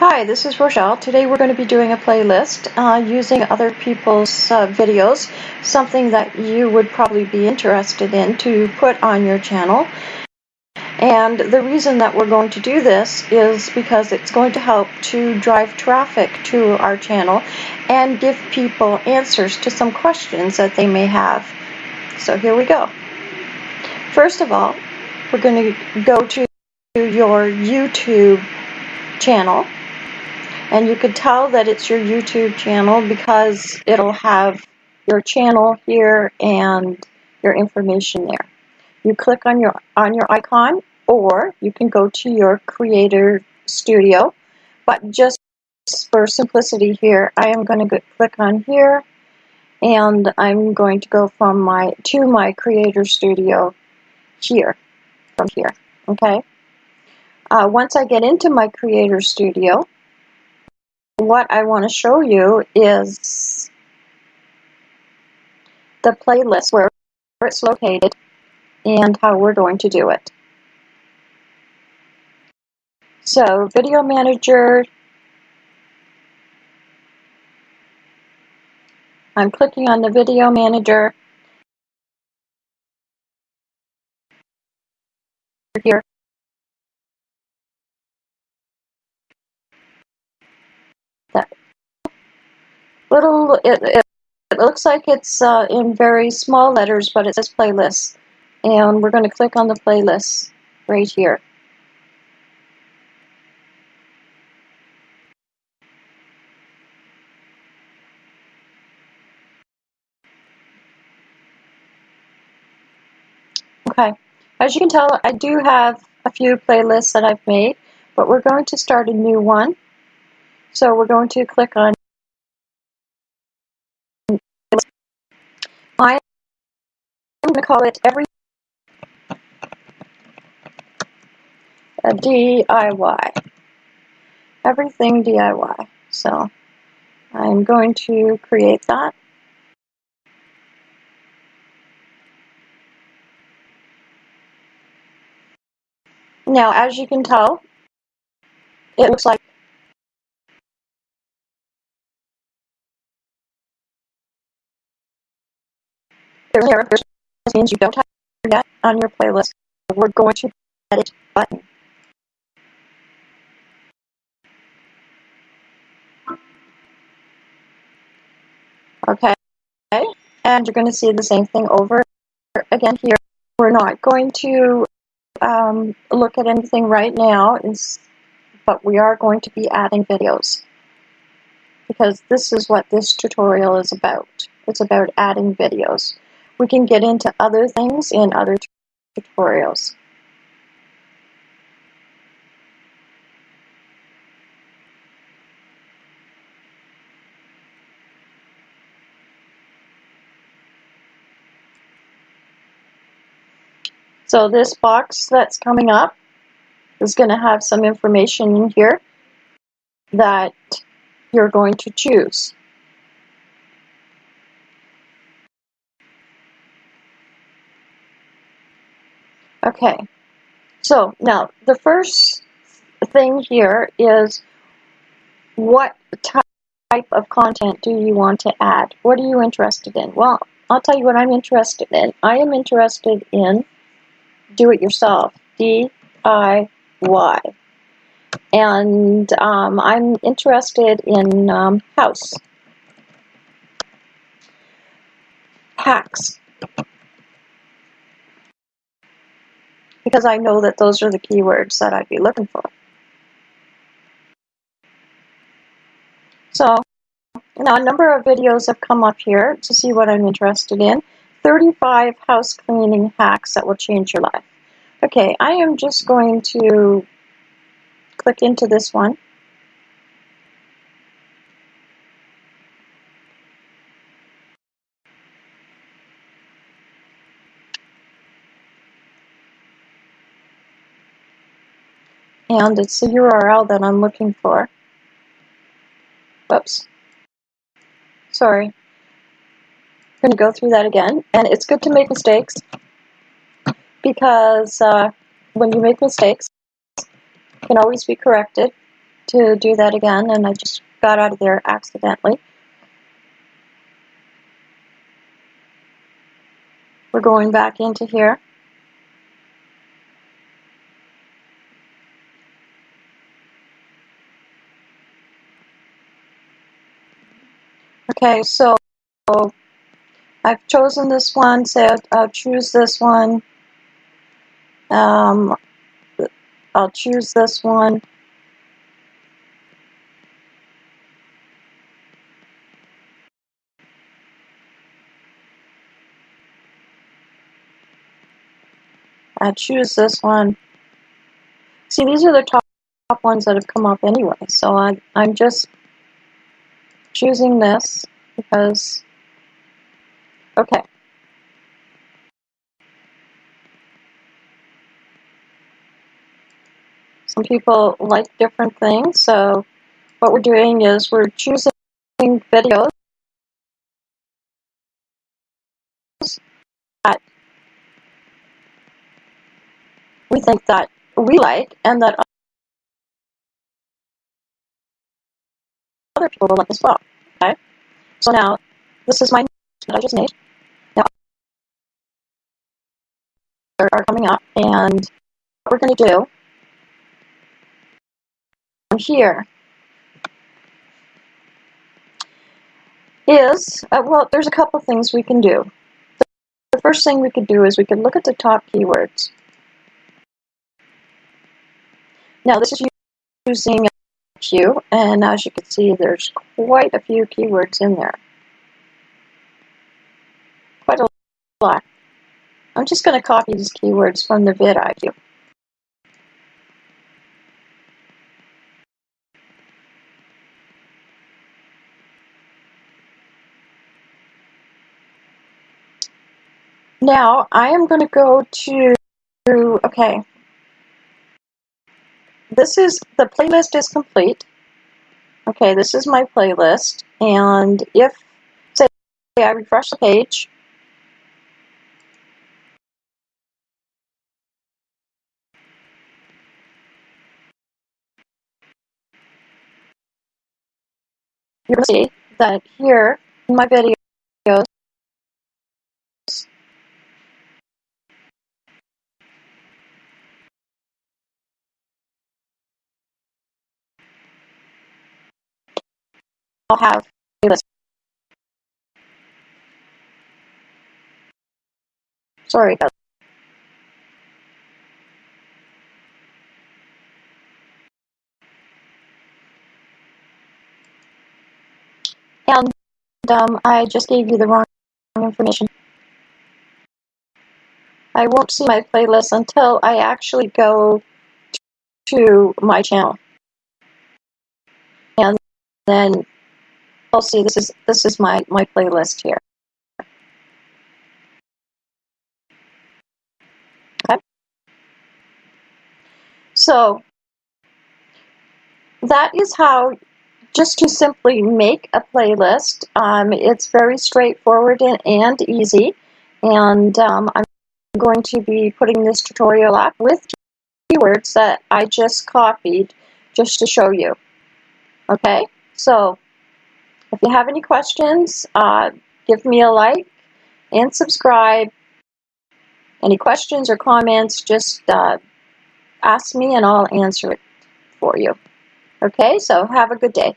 Hi, this is Rochelle. Today we're going to be doing a playlist uh, using other people's uh, videos, something that you would probably be interested in to put on your channel. And the reason that we're going to do this is because it's going to help to drive traffic to our channel and give people answers to some questions that they may have. So here we go. First of all, we're going to go to your YouTube channel and you could tell that it's your YouTube channel because it'll have your channel here and your information there. You click on your on your icon or you can go to your creator studio but just for simplicity here I am going to click on here and I'm going to go from my to my creator studio here from here okay uh, once I get into my creator studio what I want to show you is the playlist where it's located and how we're going to do it. So Video Manager, I'm clicking on the Video Manager here that little, it, it, looks like it's uh, in very small letters, but it says playlist. And we're going to click on the playlist right here. Okay, as you can tell, I do have a few playlists that I've made, but we're going to start a new one. So we're going to click on I'm going to call it every a DIY. Everything DIY. So I'm going to create that. Now, as you can tell, it looks like There's. Means you don't have yet on your playlist. We're going to edit button. Okay, and you're going to see the same thing over again here. We're not going to um, look at anything right now, but we are going to be adding videos because this is what this tutorial is about. It's about adding videos. We can get into other things in other tutorials. So this box that's coming up is going to have some information in here that you're going to choose. Okay, so now the first thing here is what type of content do you want to add? What are you interested in? Well, I'll tell you what I'm interested in. I am interested in do-it-yourself, D-I-Y. And um, I'm interested in um, house hacks. Because I know that those are the keywords that I'd be looking for. So now a number of videos have come up here to see what I'm interested in. 35 house cleaning hacks that will change your life. Okay, I am just going to click into this one. And it's the URL that I'm looking for. Whoops. Sorry. I'm going to go through that again. And it's good to make mistakes because uh, when you make mistakes, you can always be corrected. to do that again, and I just got out of there accidentally. We're going back into here. Okay, so I've chosen this one, say I'll, I'll choose this one. Um, I'll choose this one. I choose this one. See, these are the top, top ones that have come up anyway, so I, I'm just choosing this because, okay. Some people like different things, so what we're doing is we're choosing videos that we think that we like and that other people will like as well. Okay? So now, this is my that I just made. Now, are coming up, and what we're going to do here is, uh, well, there's a couple things we can do. The first thing we could do is we could look at the top keywords. Now, this is using Q, and as you can see, there's quite a few keywords in there. Quite a lot. I'm just going to copy these keywords from the vidIQ. Now, I am going to go to, okay, this is, the playlist is complete. Okay, this is my playlist, and if, say, I refresh the page, to see that here in my videos, I'll have playlist. Sorry guys. And um, I just gave you the wrong information. I won't see my playlist until I actually go to my channel. And then I'll see this is this is my, my playlist here. Okay. So that is how just to simply make a playlist. Um, it's very straightforward and, and easy. And um, I'm going to be putting this tutorial up with keywords that I just copied just to show you. Okay, so if you have any questions, uh, give me a like and subscribe. Any questions or comments, just uh, ask me and I'll answer it for you. Okay, so have a good day.